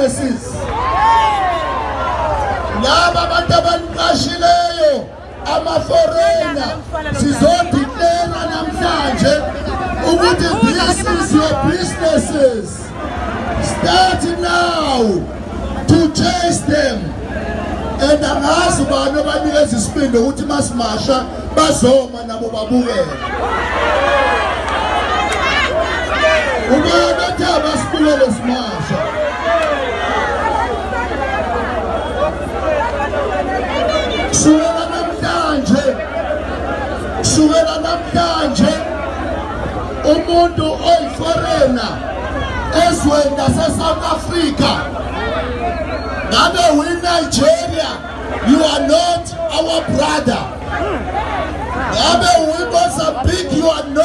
businesses laba abantu abaniqashileyo ama-foreigner sizodiklela namhlanje ukuthi this is your businesses. Start now to chase them. And angazi bani abanikeza isibindi ukuthi masimasha bazoma nabo babukele. Ubani othi abasibukele simasha kusukela namhlanje. Kusukela namhlanje. Umuntu oyiforena ezweni lase-south africa. Ngabe uyi-nigeria? You are not our brother. Ngabe uyi-mozambique? You are not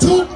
two